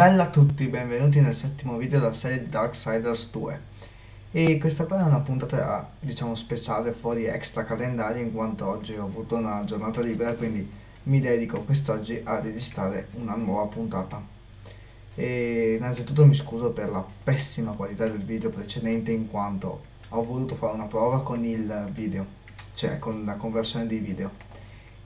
Bella a tutti, benvenuti nel settimo video della serie di Darksiders 2 e questa qua è una puntata diciamo speciale fuori extra calendario in quanto oggi ho avuto una giornata libera quindi mi dedico quest'oggi a registrare una nuova puntata. E innanzitutto mi scuso per la pessima qualità del video precedente in quanto ho voluto fare una prova con il video cioè con la conversione dei video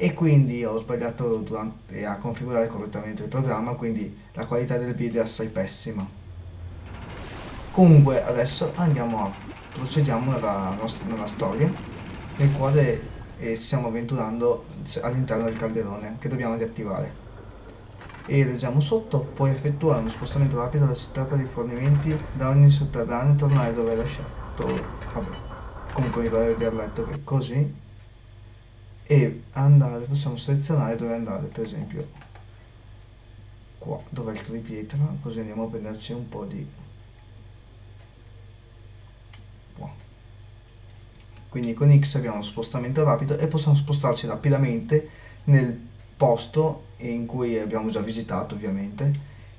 e quindi ho sbagliato durante, a configurare correttamente il programma quindi la qualità del video è assai pessima. Comunque adesso andiamo a procediamo nella, nostra, nella storia nel quale eh, ci stiamo avventurando all'interno del calderone che dobbiamo riattivare. E leggiamo sotto puoi effettuare uno spostamento rapido dalla città per rifornimenti da ogni sotterraneo e tornare dove hai lasciato vabbè comunque mi pare di aver letto che così e andare, possiamo selezionare dove andare, per esempio qua, dove è il tripietra, così andiamo a prenderci un po' di. Quindi con X abbiamo spostamento rapido e possiamo spostarci rapidamente nel posto in cui abbiamo già visitato ovviamente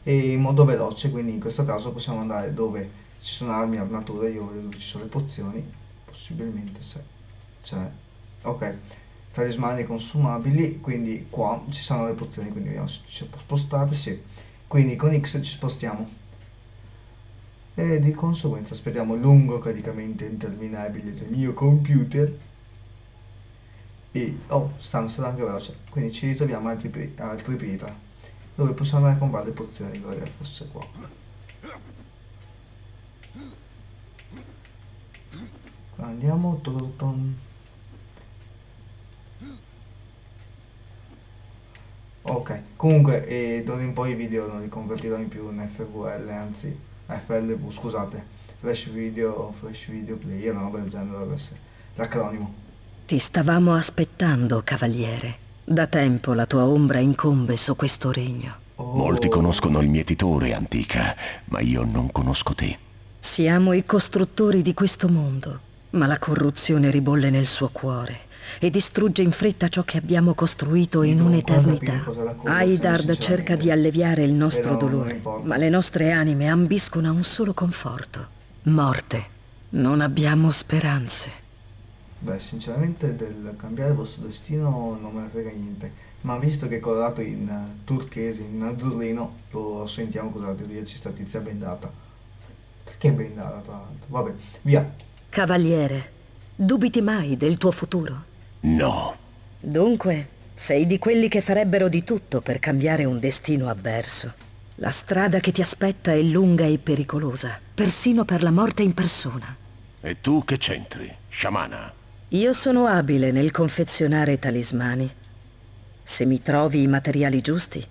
e in modo veloce, quindi in questo caso possiamo andare dove ci sono armi, armature, io vedo dove ci sono le pozioni, possibilmente se c'è, ok, talismani consumabili, quindi qua ci sono le pozioni, quindi vediamo se ci può spostare, sì. Quindi con X ci spostiamo. E di conseguenza aspettiamo lungo caricamento interminabile del mio computer. E, oh, stanno stando anche veloce. Quindi ci ritroviamo altri, altri pietra, dove possiamo andare a comprare le pozioni, vorrei fosse qua. Andiamo, ton, Ok, comunque eh, d'ora in poi i video non li convertirò in più in FVL, anzi FLV, scusate, Flash Video, Flash Video Player, una roba del genere dovrebbe essere l'acronimo. Ti stavamo aspettando, cavaliere. Da tempo la tua ombra incombe su questo regno. Oh. Molti conoscono il mietitore, antica, ma io non conosco te. Siamo i costruttori di questo mondo, ma la corruzione ribolle nel suo cuore e distrugge in fretta ciò che abbiamo costruito in un'eternità. Aidard cerca di alleviare il nostro dolore, ma le nostre anime ambiscono a un solo conforto. Morte. Non abbiamo speranze. Beh, sinceramente del cambiare il vostro destino non me ne frega niente, ma visto che è colorato in uh, turchese, in azzurrino, lo sentiamo cosa dirci sta tizia bendata. Perché bendata tra l'altro? Vabbè, via. Cavaliere, dubiti mai del tuo futuro? No. Dunque, sei di quelli che farebbero di tutto per cambiare un destino avverso. La strada che ti aspetta è lunga e pericolosa, persino per la morte in persona. E tu che c'entri, sciamana? Io sono abile nel confezionare talismani. Se mi trovi i materiali giusti,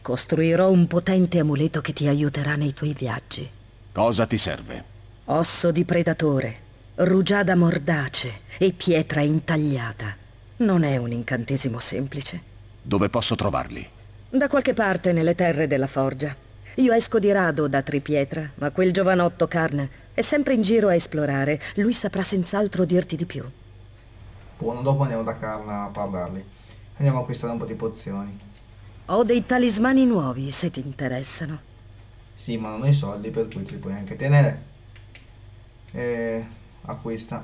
costruirò un potente amuleto che ti aiuterà nei tuoi viaggi. Cosa ti serve? Osso di predatore, rugiada mordace e pietra intagliata. Non è un incantesimo semplice. Dove posso trovarli? Da qualche parte nelle terre della forgia. Io esco di rado da Tripietra, ma quel giovanotto Carn è sempre in giro a esplorare. Lui saprà senz'altro dirti di più. Buono, dopo andiamo da Carn a parlarli. Andiamo a acquistare un po' di pozioni. Ho dei talismani nuovi, se ti interessano. Sì, ma non ho i soldi, per cui ti puoi anche tenere. Eh acquista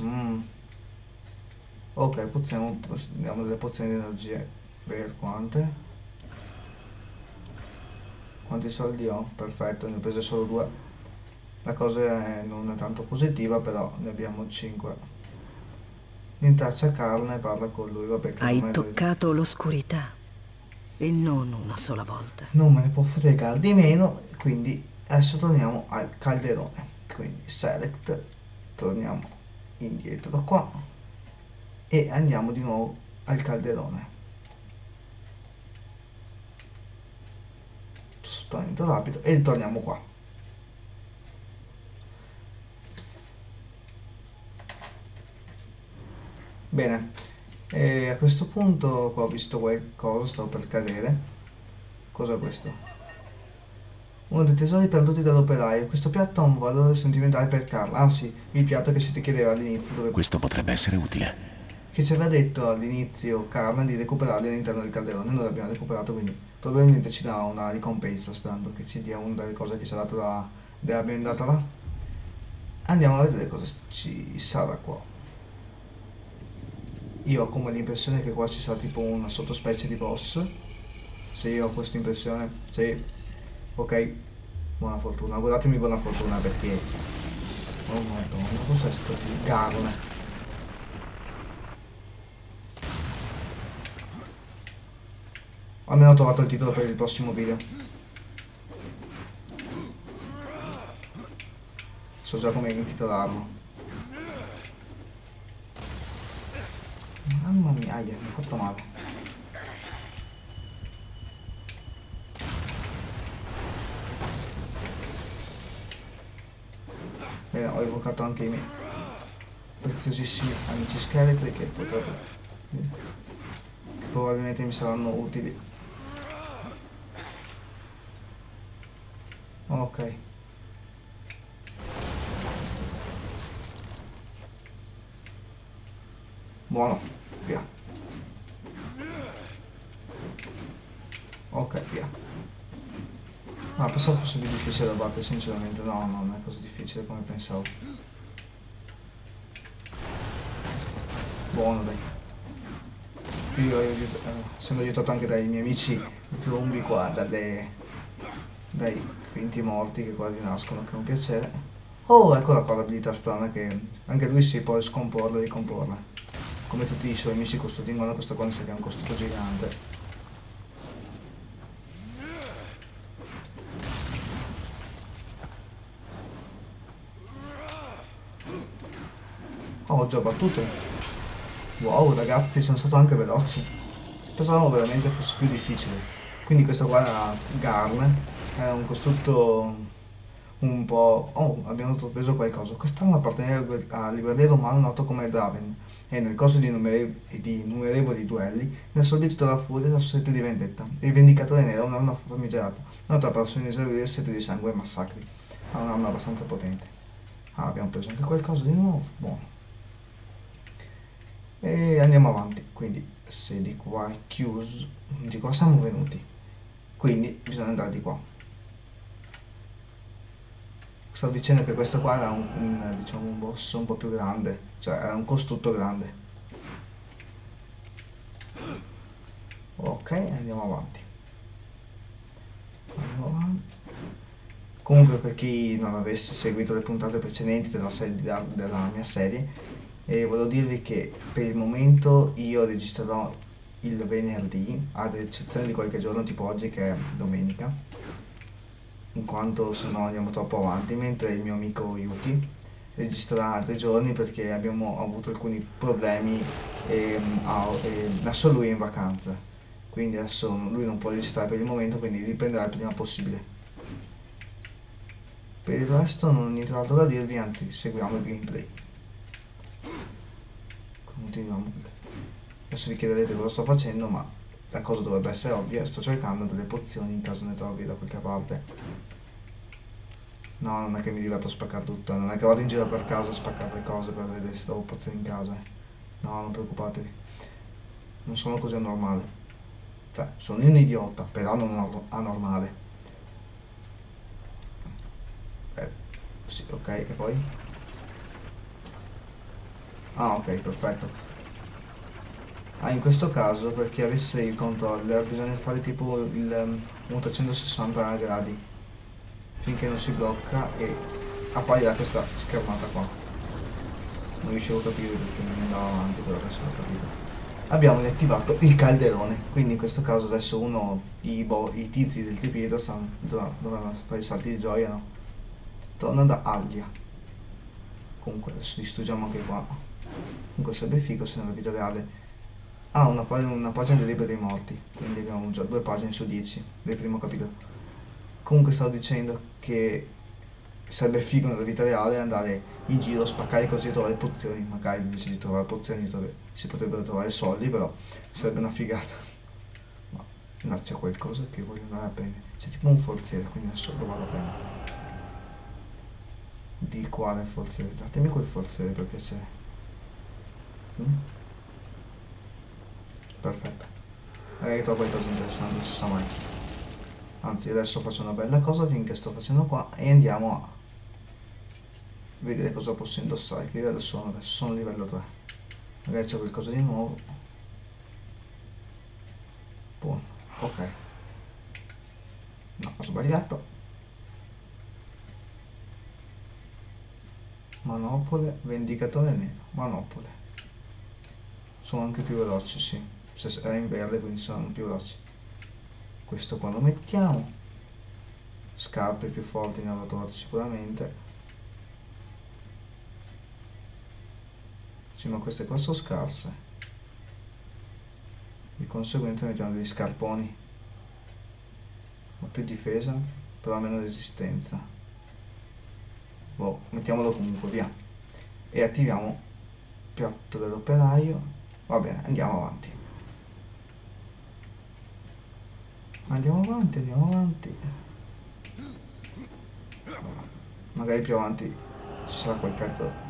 mm. ok poziamo diamo delle pozioni di energia per quante? Quanti soldi ho? perfetto ne ho prese solo due. La cosa non è tanto positiva però ne abbiamo 5 Intraccia carne e parla con lui vabbè hai toccato l'oscurità. E non una sola volta. Non me ne può fregare di meno quindi adesso torniamo al calderone quindi select torniamo indietro qua e andiamo di nuovo al calderone. Spostamento rapido e ritorniamo qua. Bene e a questo punto qua ho visto qualcosa stavo per cadere. Cos'è questo uno dei tesori perduti dall'operaio. Questo piatto ha un valore sentimentale per Carl, anzi, il piatto che si ti chiedeva all'inizio. Dove... Questo potrebbe essere utile. Che ci aveva detto all'inizio Carl di recuperarli all'interno del calderone. Noi l'abbiamo recuperato, quindi probabilmente ci dà una ricompensa sperando che ci dia una delle cose che ci ha dato la, della bendata là andiamo a vedere cosa ci sarà qua io ho come l'impressione che qua ci sarà tipo una sottospecie di boss sì ho questa impressione sì ok? Buona fortuna. Guardatemi buona fortuna perché oh madonna cos'è sto garne almeno ho trovato il titolo per il prossimo video. So già come intitolarlo. Mamma mia mi ha fatto male Bene, ho evocato anche i miei preziosissimi amici scheletri che potrebbero che probabilmente mi saranno utili ok Buono, via. Ok, via. Ma ah, pensavo fosse più difficile da battere, sinceramente. No, no, non è così difficile come pensavo. Buono, dai. Io ho aiutato, eh, essendo aiutato anche dai miei amici zombie qua, dalle, dai finti morti che qua rinascono, che è un piacere. Oh, eccola qua l'abilità strana che anche lui si può scomporla e ricomporla come tutti i suoi amici custodingono questo qua mi sa che è un costruito gigante già battuto. Wow, ragazzi, sono stato anche veloce. Pensavo veramente fosse più difficile. Quindi questo qua era Garn. È un costrutto un po'... Oh, abbiamo preso qualcosa. Quest'arma appartiene al guerriero umano noto come Draven e nel corso di, innumerevoli, di innumerevoli duelli ne ha sorbito la furia la sete di vendetta. Il Vendicatore Nero è un'arma famigerata, nota per il sete di sangue e massacri. Ha un'arma abbastanza potente. Ah, abbiamo preso anche qualcosa di nuovo. Buono. E andiamo avanti. Quindi, se di qua è chiuso, di qua siamo venuti. Quindi bisogna andare di qua stavo dicendo che questo qua era un, un, diciamo, un boss un po' più grande, cioè era un costrutto grande. Ok, andiamo avanti. Andiamo. Comunque per chi non avesse seguito le puntate precedenti della, serie, della mia serie, eh, volevo dirvi che per il momento io registrerò il venerdì, ad eccezione di qualche giorno tipo oggi che è domenica in quanto se no andiamo troppo avanti, mentre il mio amico Yuki registrerà altri giorni perché abbiamo avuto alcuni problemi e, e adesso lui è in vacanza, quindi adesso lui non può registrare per il momento, quindi riprenderà il prima possibile. Per il resto non ho nient'altro da dirvi, anzi seguiamo il gameplay. Continuiamo. Adesso vi chiederete cosa sto facendo, ma la cosa dovrebbe essere ovvia, sto cercando delle pozioni in caso ne trovi da qualche parte. No, non è che mi diverto a spaccare tutto, non è che vado in giro per casa a spaccare le cose per vedere se trovo pozioni in casa. No, non preoccupatevi. Non sono così anormale. Cioè, sono un idiota, però non anormale. Eh, sì, ok, e poi? Ah, ok, perfetto. Ah, in questo caso per chi avesse il controller bisogna fare tipo il um, 360 gradi finché non si blocca e apparirà questa schermata qua. Non riuscivo a capire perché non andava avanti, però adesso l'ho capito. Abbiamo riattivato il calderone, quindi in questo caso adesso uno, i, i tizi del tripieto dovranno fare i salti di gioia, no? Torna da Aglia. Comunque adesso distruggiamo anche qua. Comunque sarebbe figo se nella vita reale Ah, una, una pagina del libro dei morti, quindi abbiamo già due pagine su dieci del primo capitolo. Comunque stavo dicendo che sarebbe figo nella vita reale andare in giro, spaccare così e trovare pozioni, magari invece di trovare pozioni si potrebbero trovare soldi, però sarebbe una figata. Ma là c'è qualcosa che voglio andare a prendere. C'è tipo un forziere, quindi adesso lo vado a prendere. Di quale forziere? Datemi quel forziere per piacere. Perfetto. Magari trovo qualcosa di interessante non si sa mai. Anzi adesso faccio una bella cosa finché sto facendo qua e andiamo a vedere cosa posso indossare che livello sono adesso sono livello 3 magari c'è qualcosa di nuovo. Buono. Ok. No ho sbagliato. Manopole vendicatore nero. Manopole sono anche più veloci sì. Se è in verde quindi sono più veloci. Questo qua lo mettiamo scarpe più forti avrò trovate sicuramente. Sì ma queste qua sono scarse. Di conseguenza mettiamo degli scarponi. Ho più difesa però meno resistenza. Boh, mettiamolo comunque via. E attiviamo piatto dell'operaio va bene andiamo avanti. Andiamo avanti andiamo avanti. Magari più avanti ci sarà quel cazzo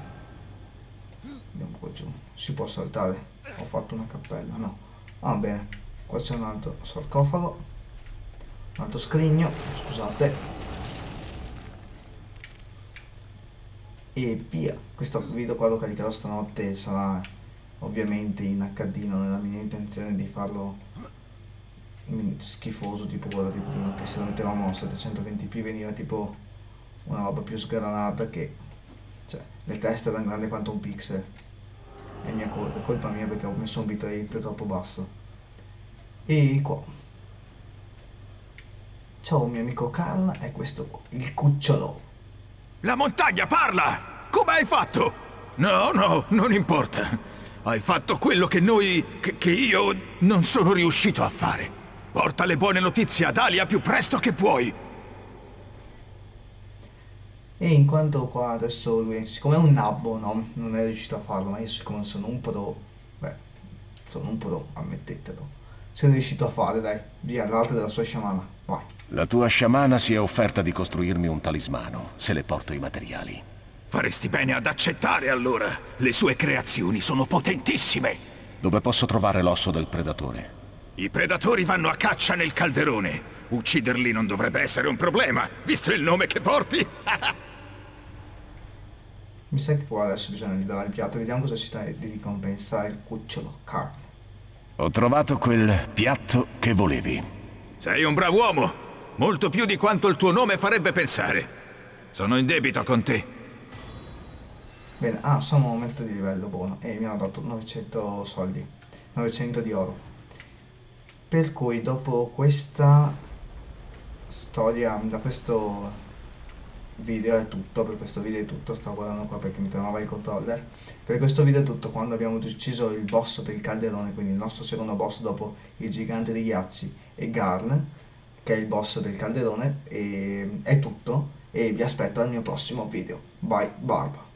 andiamo qua giù. Si può saltare. Ho fatto una cappella no. Va bene. Qua c'è un altro sarcofago. Un altro scrigno scusate. E via. Questo video qua lo caricherò stanotte sarà ovviamente in HD non è la mia intenzione di farlo schifoso tipo quello di prima che se lo mettevamo a 720p veniva tipo una roba più sgranata che cioè le teste erano grandi quanto un pixel. È mia colpa, è colpa mia perché ho messo un bitrate troppo basso. E qua. Ciao mio amico Carl è questo qua, il cucciolo. La montagna parla! Come hai fatto? no no non importa hai fatto quello che noi che, che io non sono riuscito a fare Porta le buone notizie ad Alia più presto che puoi. E in quanto qua adesso lui, siccome è un nabbo, no, non è riuscito a farlo, ma io siccome sono un pro, beh, sono un pro, ammettetelo. Sei riuscito a fare, dai, via, l'arte della sua sciamana, vai. La tua sciamana si è offerta di costruirmi un talismano, se le porto i materiali. Faresti bene ad accettare allora. Le sue creazioni sono potentissime. Dove posso trovare l'osso del predatore? I predatori vanno a caccia nel calderone. Ucciderli non dovrebbe essere un problema, visto il nome che porti. Mi sa che qua adesso bisogna gli dare il piatto. Vediamo cosa ci dà di ricompensare il cucciolo Carl. Ho trovato quel piatto che volevi. Sei un bravo uomo. Molto più di quanto il tuo nome farebbe pensare. Sono in debito con te. Bene, ah, sono un aumento di livello buono. E mi hanno dato 900 soldi. 900 di oro per cui dopo questa storia da questo video è tutto per questo video è tutto stavo guardando qua perché mi trovava il controller per questo video è tutto quando abbiamo ucciso il boss del calderone quindi il nostro secondo boss dopo il gigante dei ghiacci e Garn che è il boss del calderone e è tutto e vi aspetto al mio prossimo video bye barba